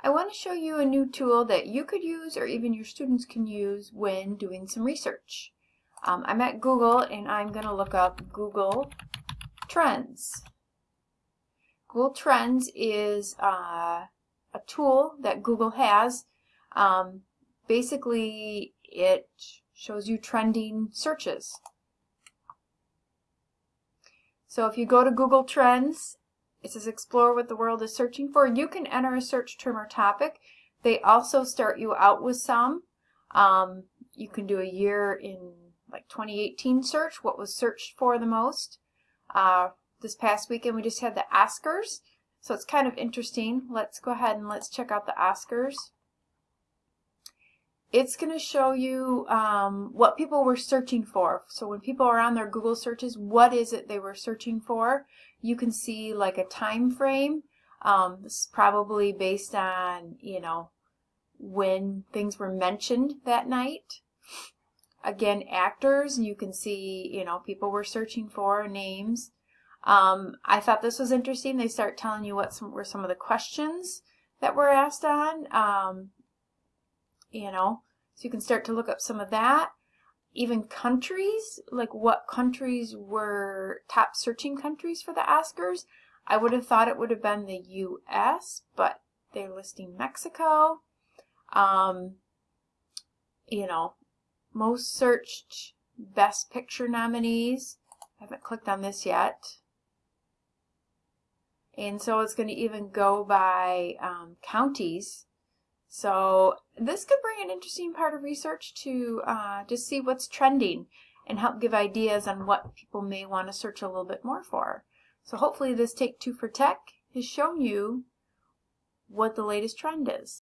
I want to show you a new tool that you could use or even your students can use when doing some research. Um, I'm at Google and I'm going to look up Google Trends. Google Trends is uh, a tool that Google has. Um, basically, it shows you trending searches. So if you go to Google Trends, it says explore what the world is searching for. You can enter a search term or topic. They also start you out with some. Um, you can do a year in like 2018 search, what was searched for the most. Uh, this past weekend we just had the Oscars, so it's kind of interesting. Let's go ahead and let's check out the Oscars it's going to show you um, what people were searching for. So when people are on their Google searches, what is it they were searching for? You can see like a time frame. Um, this is probably based on, you know, when things were mentioned that night. Again, actors, you can see, you know, people were searching for names. Um, I thought this was interesting. They start telling you what some, were some of the questions that were asked on. Um, you know, so you can start to look up some of that. Even countries, like what countries were top searching countries for the Oscars. I would have thought it would have been the U.S., but they're listing Mexico. Um, you know, most searched Best Picture nominees. I haven't clicked on this yet. And so it's going to even go by um, counties. So this could bring an interesting part of research to uh, just see what's trending and help give ideas on what people may want to search a little bit more for. So hopefully this Take Two for Tech has shown you what the latest trend is.